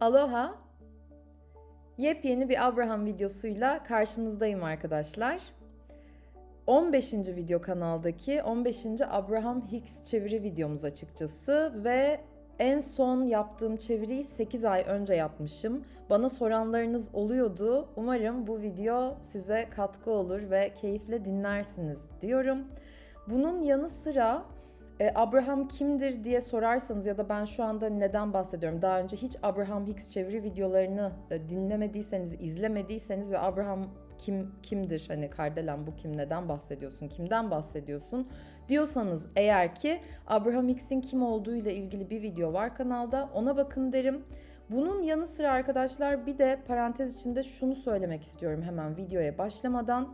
Aloha! Yepyeni bir Abraham videosuyla karşınızdayım arkadaşlar. 15. video kanaldaki 15. Abraham Hicks çeviri videomuz açıkçası ve en son yaptığım çeviriyi 8 ay önce yapmışım. Bana soranlarınız oluyordu. Umarım bu video size katkı olur ve keyifle dinlersiniz diyorum. Bunun yanı sıra e, Abraham kimdir diye sorarsanız ya da ben şu anda neden bahsediyorum? Daha önce hiç Abraham Hicks çeviri videolarını e, dinlemediyseniz, izlemediyseniz ve Abraham kim kimdir? Hani Kardelen bu kim? Neden bahsediyorsun? Kimden bahsediyorsun? Diyorsanız eğer ki Abraham Hicks'in kim olduğu ile ilgili bir video var kanalda. Ona bakın derim. Bunun yanı sıra arkadaşlar bir de parantez içinde şunu söylemek istiyorum hemen videoya başlamadan.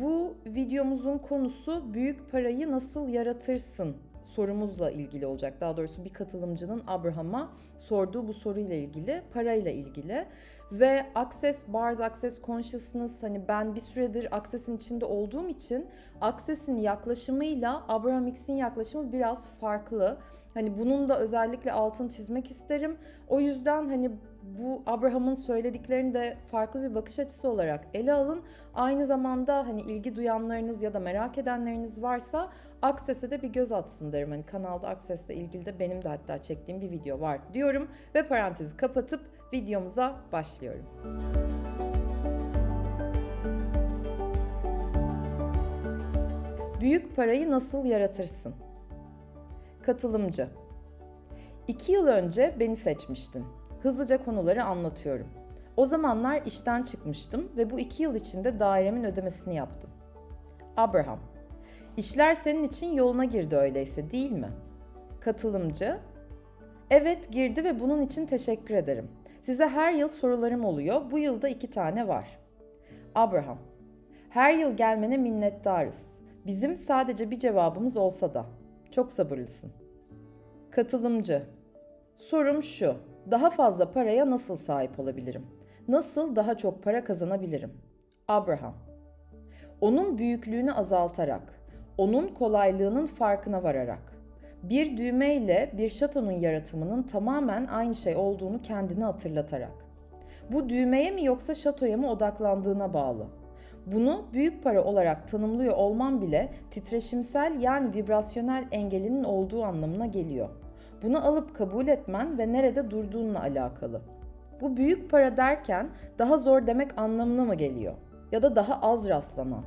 Bu videomuzun konusu büyük parayı nasıl yaratırsın sorumuzla ilgili olacak. Daha doğrusu bir katılımcının Abraham'a sorduğu bu soruyla ilgili, parayla ilgili. Ve Access, Bars Access Consciousness hani ben bir süredir Access'in içinde olduğum için Access'in yaklaşımıyla Abraham Hicks'in yaklaşımı biraz farklı. Hani bunun da özellikle altını çizmek isterim. O yüzden hani bu Abraham'ın söylediklerini de farklı bir bakış açısı olarak ele alın. Aynı zamanda hani ilgi duyanlarınız ya da merak edenleriniz varsa Access'e de bir göz atsın derim. Hani kanalda Access'le ilgili de benim de hatta çektiğim bir video var diyorum ve parantezi kapatıp videomuza başlıyorum. Büyük parayı nasıl yaratırsın? Katılımcı. İki yıl önce beni seçmiştin. Hızlıca konuları anlatıyorum. O zamanlar işten çıkmıştım ve bu iki yıl içinde dairemin ödemesini yaptım. Abraham. İşler senin için yoluna girdi öyleyse değil mi? Katılımcı. Evet girdi ve bunun için teşekkür ederim. Size her yıl sorularım oluyor. Bu yılda iki tane var. Abraham. Her yıl gelmene minnettarız. Bizim sadece bir cevabımız olsa da. Çok sabırlısın. Katılımcı. Sorum şu. Daha fazla paraya nasıl sahip olabilirim? Nasıl daha çok para kazanabilirim? Abraham. Onun büyüklüğünü azaltarak, onun kolaylığının farkına vararak, bir düğmeyle bir şatonun yaratımının tamamen aynı şey olduğunu kendine hatırlatarak. Bu düğmeye mi yoksa şatoya mı odaklandığına bağlı. Bunu büyük para olarak tanımlıyor olman bile titreşimsel yani vibrasyonel engelinin olduğu anlamına geliyor. Bunu alıp kabul etmen ve nerede durduğunla alakalı. Bu büyük para derken daha zor demek anlamına mı geliyor? Ya da daha az rastlaman?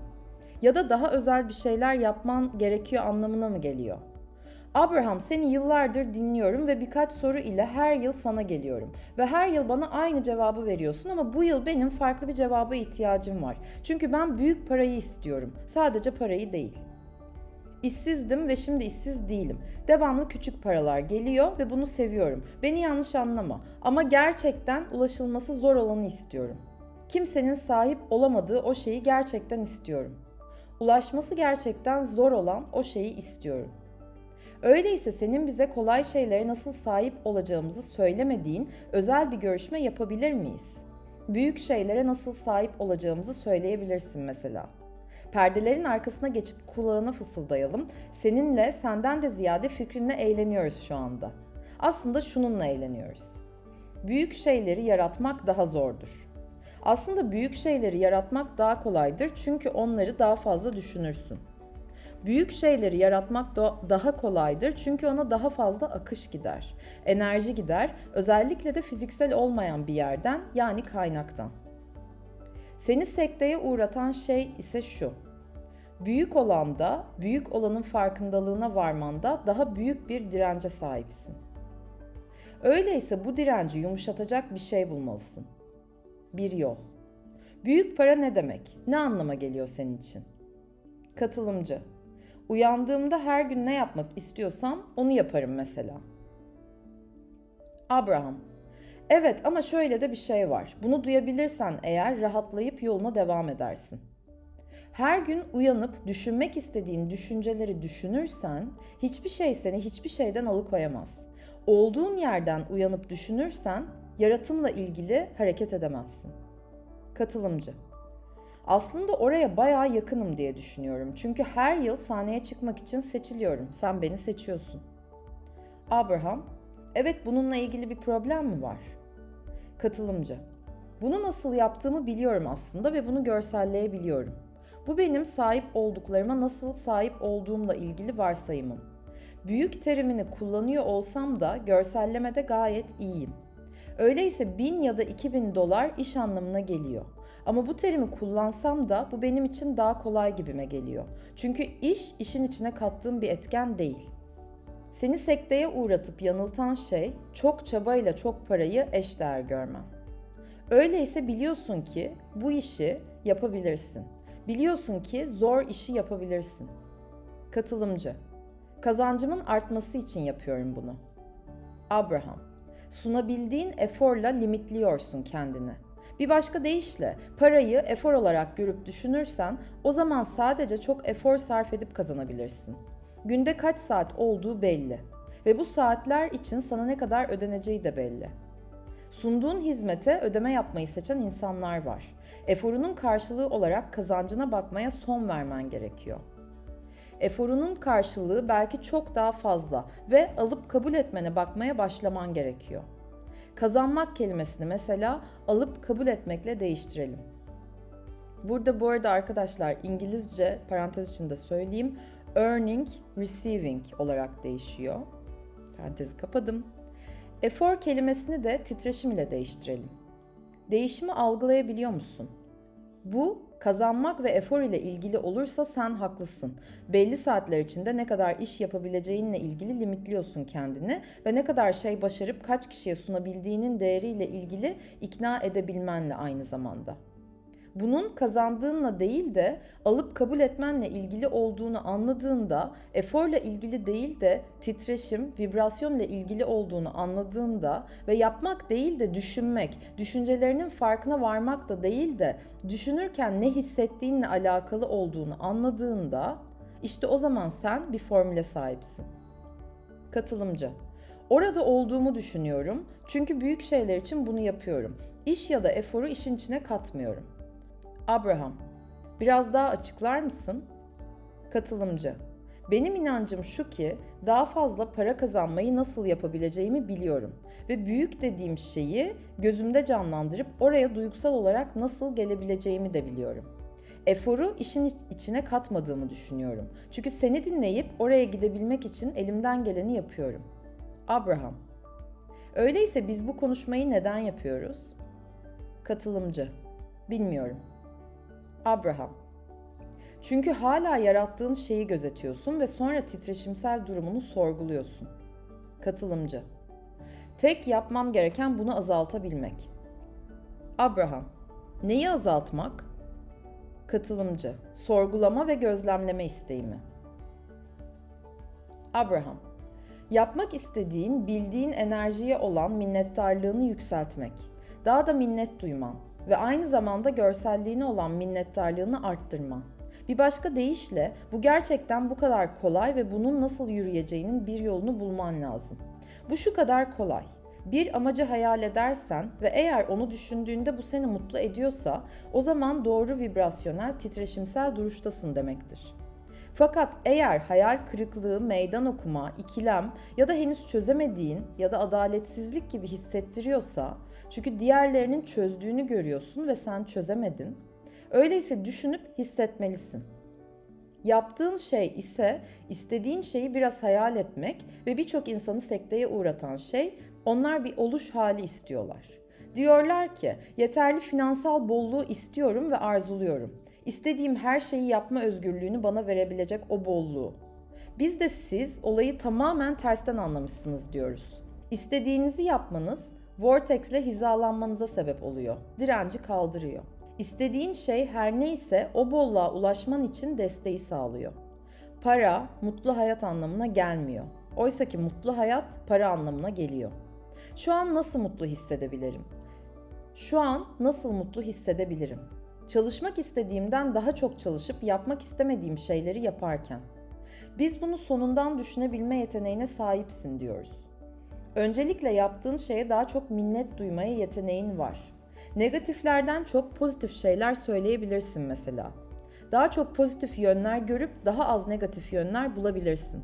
Ya da daha özel bir şeyler yapman gerekiyor anlamına mı geliyor? Abraham seni yıllardır dinliyorum ve birkaç soru ile her yıl sana geliyorum. Ve her yıl bana aynı cevabı veriyorsun ama bu yıl benim farklı bir cevaba ihtiyacım var. Çünkü ben büyük parayı istiyorum. Sadece parayı değil. İşsizdim ve şimdi işsiz değilim. Devamlı küçük paralar geliyor ve bunu seviyorum. Beni yanlış anlama ama gerçekten ulaşılması zor olanı istiyorum. Kimsenin sahip olamadığı o şeyi gerçekten istiyorum. Ulaşması gerçekten zor olan o şeyi istiyorum. Öyleyse senin bize kolay şeylere nasıl sahip olacağımızı söylemediğin özel bir görüşme yapabilir miyiz? Büyük şeylere nasıl sahip olacağımızı söyleyebilirsin mesela. Perdelerin arkasına geçip kulağına fısıldayalım. Seninle senden de ziyade fikrinle eğleniyoruz şu anda. Aslında şununla eğleniyoruz. Büyük şeyleri yaratmak daha zordur. Aslında büyük şeyleri yaratmak daha kolaydır çünkü onları daha fazla düşünürsün. Büyük şeyleri yaratmak daha kolaydır çünkü ona daha fazla akış gider, enerji gider, özellikle de fiziksel olmayan bir yerden yani kaynaktan. Seni sekteye uğratan şey ise şu. Büyük olanda, büyük olanın farkındalığına varmanda daha büyük bir dirence sahipsin. Öyleyse bu direnci yumuşatacak bir şey bulmalısın. Bir yol. Büyük para ne demek? Ne anlama geliyor senin için? Katılımcı. Uyandığımda her gün ne yapmak istiyorsam onu yaparım mesela. Abraham. Evet ama şöyle de bir şey var. Bunu duyabilirsen eğer rahatlayıp yoluna devam edersin. Her gün uyanıp düşünmek istediğin düşünceleri düşünürsen hiçbir şey seni hiçbir şeyden alıkoyamaz. Olduğun yerden uyanıp düşünürsen yaratımla ilgili hareket edemezsin. Katılımcı aslında oraya bayağı yakınım diye düşünüyorum. Çünkü her yıl sahneye çıkmak için seçiliyorum. Sen beni seçiyorsun. Abraham, evet bununla ilgili bir problem mi var? Katılımcı. Bunu nasıl yaptığımı biliyorum aslında ve bunu görselleyebiliyorum. Bu benim sahip olduklarıma nasıl sahip olduğumla ilgili varsayımım. Büyük terimini kullanıyor olsam da görsellemede gayet iyiyim. Öyleyse 1000 ya da 2000 dolar iş anlamına geliyor. Ama bu terimi kullansam da bu benim için daha kolay gibime geliyor. Çünkü iş işin içine kattığım bir etken değil. Seni sekteye uğratıp yanıltan şey çok çabayla çok parayı eşdeğer görmen. Öyleyse biliyorsun ki bu işi yapabilirsin. Biliyorsun ki zor işi yapabilirsin. Katılımcı. Kazancımın artması için yapıyorum bunu. Abraham. Sunabildiğin eforla limitliyorsun kendini. Bir başka deyişle parayı efor olarak görüp düşünürsen o zaman sadece çok efor sarf edip kazanabilirsin. Günde kaç saat olduğu belli ve bu saatler için sana ne kadar ödeneceği de belli. Sunduğun hizmete ödeme yapmayı seçen insanlar var. Eforunun karşılığı olarak kazancına bakmaya son vermen gerekiyor. Eforunun karşılığı belki çok daha fazla ve alıp kabul etmene bakmaya başlaman gerekiyor. Kazanmak kelimesini mesela alıp kabul etmekle değiştirelim. Burada bu arada arkadaşlar İngilizce parantez içinde söyleyeyim earning, receiving olarak değişiyor. Parantezi kapadım. Efor kelimesini de titreşim ile değiştirelim. Değişimi algılayabiliyor musun? Bu kazanmak ve efor ile ilgili olursa sen haklısın. Belli saatler içinde ne kadar iş yapabileceğinle ilgili limitliyorsun kendini ve ne kadar şey başarıp kaç kişiye sunabildiğinin değeriyle ilgili ikna edebilmenle aynı zamanda bunun kazandığınla değil de alıp kabul etmenle ilgili olduğunu anladığında, eforla ilgili değil de titreşim, vibrasyonla ilgili olduğunu anladığında ve yapmak değil de düşünmek, düşüncelerinin farkına varmak da değil de düşünürken ne hissettiğinle alakalı olduğunu anladığında işte o zaman sen bir formüle sahipsin. Katılımcı Orada olduğumu düşünüyorum. Çünkü büyük şeyler için bunu yapıyorum. İş ya da eforu işin içine katmıyorum. Abraham, biraz daha açıklar mısın? Katılımcı, benim inancım şu ki daha fazla para kazanmayı nasıl yapabileceğimi biliyorum ve büyük dediğim şeyi gözümde canlandırıp oraya duygusal olarak nasıl gelebileceğimi de biliyorum. Eforu işin içine katmadığımı düşünüyorum. Çünkü seni dinleyip oraya gidebilmek için elimden geleni yapıyorum. Abraham, öyleyse biz bu konuşmayı neden yapıyoruz? Katılımcı, bilmiyorum. Abraham. Çünkü hala yarattığın şeyi gözetiyorsun ve sonra titreşimsel durumunu sorguluyorsun. Katılımcı. Tek yapmam gereken bunu azaltabilmek. Abraham. Neyi azaltmak? Katılımcı. Sorgulama ve gözlemleme isteğimi. Abraham. Yapmak istediğin, bildiğin enerjiye olan minnettarlığını yükseltmek. Daha da minnet duyman ve aynı zamanda görselliğine olan minnettarlığını arttırman. Bir başka deyişle bu gerçekten bu kadar kolay ve bunun nasıl yürüyeceğinin bir yolunu bulman lazım. Bu şu kadar kolay. Bir amacı hayal edersen ve eğer onu düşündüğünde bu seni mutlu ediyorsa o zaman doğru vibrasyonel, titreşimsel duruştasın demektir. Fakat eğer hayal kırıklığı, meydan okuma, ikilem ya da henüz çözemediğin ya da adaletsizlik gibi hissettiriyorsa çünkü diğerlerinin çözdüğünü görüyorsun ve sen çözemedin. Öyleyse düşünüp hissetmelisin. Yaptığın şey ise istediğin şeyi biraz hayal etmek ve birçok insanı sekteye uğratan şey onlar bir oluş hali istiyorlar. Diyorlar ki yeterli finansal bolluğu istiyorum ve arzuluyorum. İstediğim her şeyi yapma özgürlüğünü bana verebilecek o bolluğu. Biz de siz olayı tamamen tersten anlamışsınız diyoruz. İstediğinizi yapmanız vortex ile hizalanmanıza sebep oluyor. Direnci kaldırıyor. İstediğin şey her neyse o bolluğa ulaşman için desteği sağlıyor. Para mutlu hayat anlamına gelmiyor. Oysa ki mutlu hayat para anlamına geliyor. Şu an nasıl mutlu hissedebilirim? Şu an nasıl mutlu hissedebilirim? Çalışmak istediğimden daha çok çalışıp yapmak istemediğim şeyleri yaparken. Biz bunu sonundan düşünebilme yeteneğine sahipsin diyoruz. Öncelikle yaptığın şeye daha çok minnet duymaya yeteneğin var. Negatiflerden çok pozitif şeyler söyleyebilirsin mesela. Daha çok pozitif yönler görüp daha az negatif yönler bulabilirsin.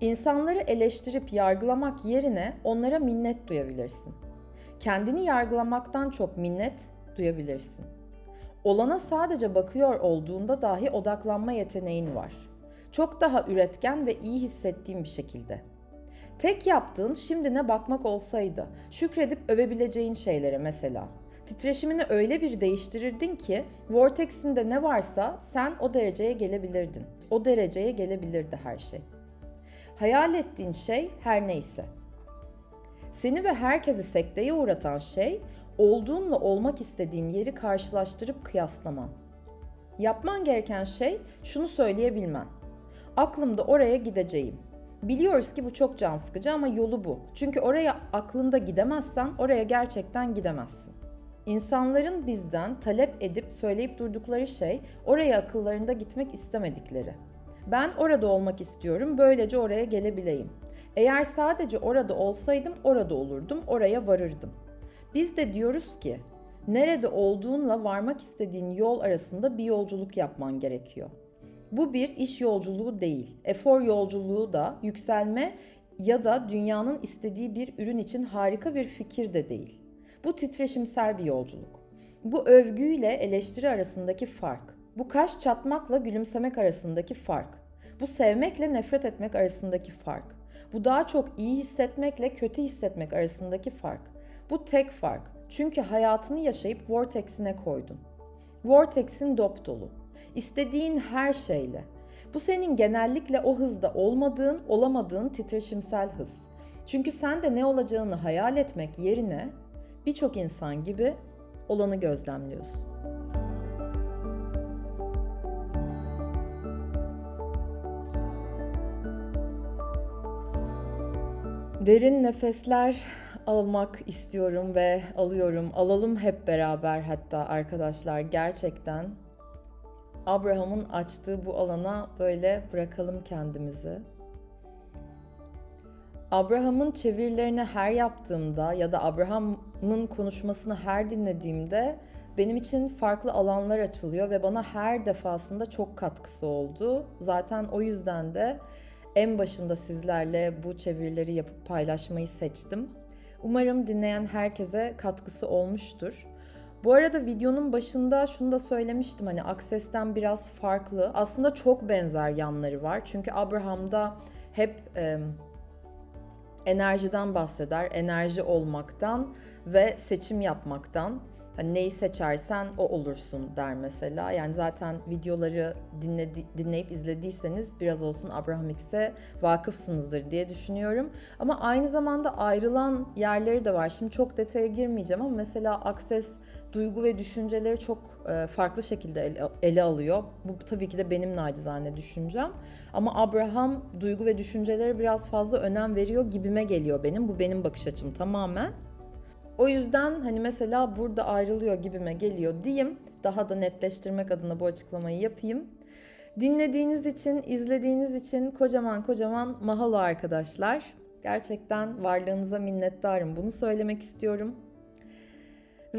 İnsanları eleştirip yargılamak yerine onlara minnet duyabilirsin. Kendini yargılamaktan çok minnet duyabilirsin. Olana sadece bakıyor olduğunda dahi odaklanma yeteneğin var. Çok daha üretken ve iyi hissettiğin bir şekilde. Tek yaptığın şimdine bakmak olsaydı, şükredip övebileceğin şeylere mesela. Titreşimini öyle bir değiştirirdin ki vortexinde ne varsa sen o dereceye gelebilirdin. O dereceye gelebilirdi her şey. Hayal ettiğin şey her neyse. Seni ve herkesi sekteye uğratan şey olduğunla olmak istediğin yeri karşılaştırıp kıyaslaman. Yapman gereken şey şunu söyleyebilmen. Aklımda oraya gideceğim. Biliyoruz ki bu çok can sıkıcı ama yolu bu. Çünkü oraya aklında gidemezsen oraya gerçekten gidemezsin. İnsanların bizden talep edip söyleyip durdukları şey oraya akıllarında gitmek istemedikleri. Ben orada olmak istiyorum, böylece oraya gelebileyim. Eğer sadece orada olsaydım orada olurdum, oraya varırdım. Biz de diyoruz ki nerede olduğunla varmak istediğin yol arasında bir yolculuk yapman gerekiyor. Bu bir iş yolculuğu değil. Efor yolculuğu da yükselme ya da dünyanın istediği bir ürün için harika bir fikir de değil. Bu titreşimsel bir yolculuk. Bu övgüyle eleştiri arasındaki fark. Bu kaş çatmakla gülümsemek arasındaki fark. Bu sevmekle nefret etmek arasındaki fark. Bu daha çok iyi hissetmekle kötü hissetmek arasındaki fark. Bu tek fark. Çünkü hayatını yaşayıp vortex'ine koydun. Vortex'in dop dolu. İstediğin her şeyle. Bu senin genellikle o hızda olmadığın, olamadığın titreşimsel hız. Çünkü sen de ne olacağını hayal etmek yerine birçok insan gibi olanı gözlemliyorsun. Derin nefesler almak istiyorum ve alıyorum. Alalım hep beraber hatta arkadaşlar gerçekten Abraham'ın açtığı bu alana böyle bırakalım kendimizi. Abraham'ın çevirilerini her yaptığımda ya da Abraham'ın konuşmasını her dinlediğimde benim için farklı alanlar açılıyor ve bana her defasında çok katkısı oldu. Zaten o yüzden de en başında sizlerle bu çevirileri yapıp paylaşmayı seçtim. Umarım dinleyen herkese katkısı olmuştur. Bu arada videonun başında şunu da söylemiştim hani Access'ten biraz farklı. Aslında çok benzer yanları var. Çünkü Abraham'da hep e, enerjiden bahseder, enerji olmaktan ve seçim yapmaktan. Hani neyi seçersen o olursun der mesela. Yani zaten videoları dinledi, dinleyip izlediyseniz biraz olsun Abraham X'e vakıfsınızdır diye düşünüyorum. Ama aynı zamanda ayrılan yerleri de var. Şimdi çok detaya girmeyeceğim ama mesela Access duygu ve düşünceleri çok e, farklı şekilde ele, alıyor. Bu tabii ki de benim nacizane düşüncem. Ama Abraham duygu ve düşüncelere biraz fazla önem veriyor gibime geliyor benim. Bu benim bakış açım tamamen. O yüzden hani mesela burada ayrılıyor gibime geliyor diyeyim. Daha da netleştirmek adına bu açıklamayı yapayım. Dinlediğiniz için, izlediğiniz için kocaman kocaman mahalo arkadaşlar. Gerçekten varlığınıza minnettarım. Bunu söylemek istiyorum.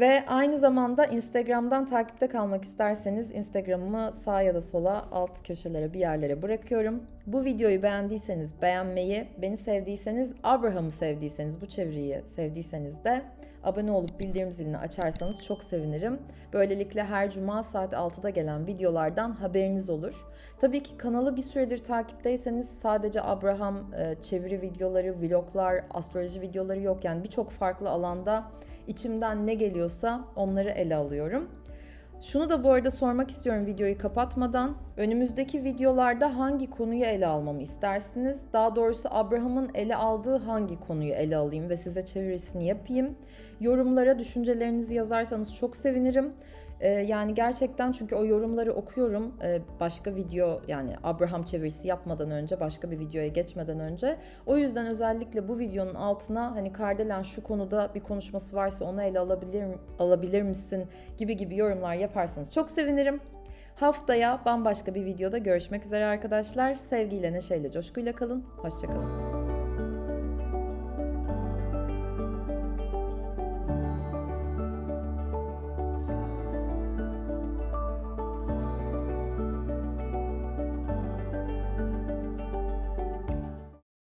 Ve aynı zamanda Instagram'dan takipte kalmak isterseniz Instagram'ımı sağa ya da sola alt köşelere bir yerlere bırakıyorum. Bu videoyu beğendiyseniz beğenmeyi, beni sevdiyseniz, Abraham'ı sevdiyseniz, bu çeviriyi sevdiyseniz de abone olup bildirim zilini açarsanız çok sevinirim. Böylelikle her cuma saat 6'da gelen videolardan haberiniz olur. Tabii ki kanalı bir süredir takipteyseniz sadece Abraham çeviri videoları, vloglar, astroloji videoları yok. Yani birçok farklı alanda içimden ne geliyorsa onları ele alıyorum. Şunu da bu arada sormak istiyorum videoyu kapatmadan. Önümüzdeki videolarda hangi konuyu ele almamı istersiniz? Daha doğrusu Abraham'ın ele aldığı hangi konuyu ele alayım ve size çevirisini yapayım? Yorumlara düşüncelerinizi yazarsanız çok sevinirim. Ee, yani gerçekten çünkü o yorumları okuyorum ee, başka video yani Abraham çevirisi yapmadan önce başka bir videoya geçmeden önce. O yüzden özellikle bu videonun altına hani Kardelen şu konuda bir konuşması varsa onu ele alabilir, alabilir misin gibi gibi yorumlar yaparsanız çok sevinirim. Haftaya bambaşka bir videoda görüşmek üzere arkadaşlar. Sevgiyle, neşeyle, coşkuyla kalın. Hoşçakalın.